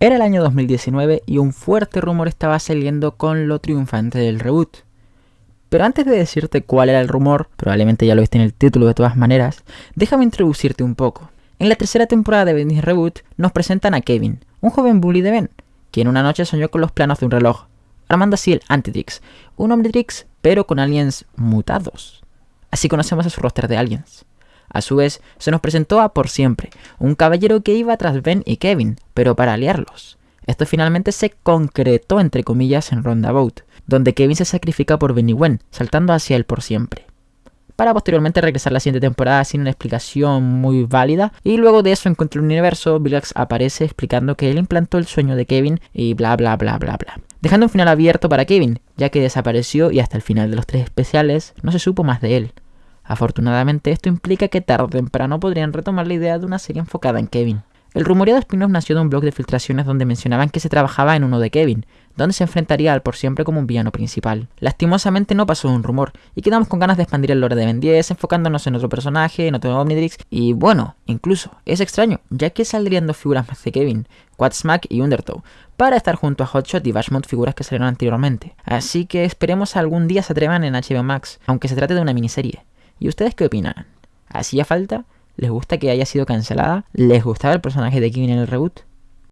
Era el año 2019 y un fuerte rumor estaba saliendo con lo triunfante del reboot. Pero antes de decirte cuál era el rumor, probablemente ya lo viste en el título de todas maneras, déjame introducirte un poco. En la tercera temporada de Benny's Reboot nos presentan a Kevin, un joven bully de Ben, quien una noche soñó con los planos de un reloj, armando así el Antitrix, un Omnitrix pero con aliens mutados. Así conocemos a su roster de aliens. A su vez, se nos presentó a Por Siempre, un caballero que iba tras Ben y Kevin, pero para aliarlos. Esto finalmente se concretó entre comillas en Roundabout, donde Kevin se sacrifica por Ben y Gwen, saltando hacia él por siempre. Para posteriormente regresar la siguiente temporada sin una explicación muy válida, y luego de eso encuentra el universo, Villax aparece explicando que él implantó el sueño de Kevin y bla bla bla bla bla. Dejando un final abierto para Kevin, ya que desapareció y hasta el final de los tres especiales no se supo más de él. Afortunadamente esto implica que tarde o temprano podrían retomar la idea de una serie enfocada en Kevin. El rumoreado spin-off nació de un blog de filtraciones donde mencionaban que se trabajaba en uno de Kevin, donde se enfrentaría al por siempre como un villano principal. Lastimosamente no pasó un rumor, y quedamos con ganas de expandir el lore de Ben 10, enfocándonos en otro personaje, en otro Omnitrix, y bueno, incluso, es extraño, ya que saldrían dos figuras más de Kevin, Quadsmack y Undertow, para estar junto a Hotshot y Bashmont figuras que salieron anteriormente. Así que esperemos algún día se atrevan en HBO Max, aunque se trate de una miniserie. ¿Y ustedes qué opinan? ¿Hacía falta? ¿Les gusta que haya sido cancelada? ¿Les gustaba el personaje de Kevin en el reboot?